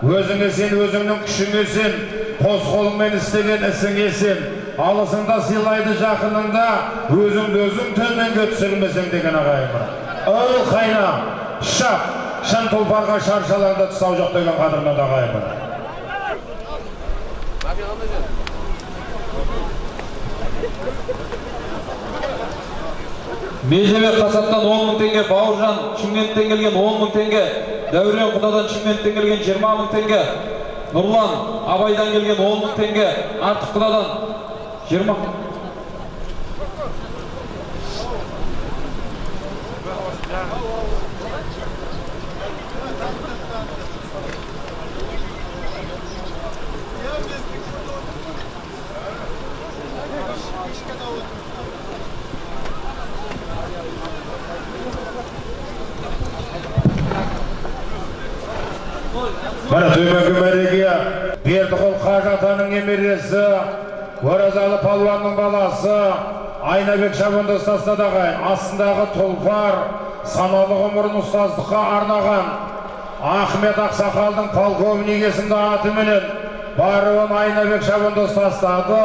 өзіңе сен өзіңнің күшіңе сен қос қолыңмен істеген ісіңе сен алысыңда сыйлайды жақыныңда өзіңді өзің төменге түсірмесең деген ағайын ыл қайна шап шын тұлпарға шаршалаңда тұсау жоқ деген қадірменді ағайын межебек қасаптан 10 мың теңге бауыржан шымкенттен келген 10 мың теңге дәурен құдадан шымкенттен келген 20 мың теңге нұрлан абайдан келген 10 мың теңге артық құдадан 20 міне төменгі мәреге бердіқұл қажы атаның немересі оразалы палуанның баласы айнабек шабандоз тастады ағайын астындағы тұлпар саналы ғұмырын ұстаздыққа арнаған ахмет ақсақалдың полковник есімді атыменен баруын айнабек шабандоз тастады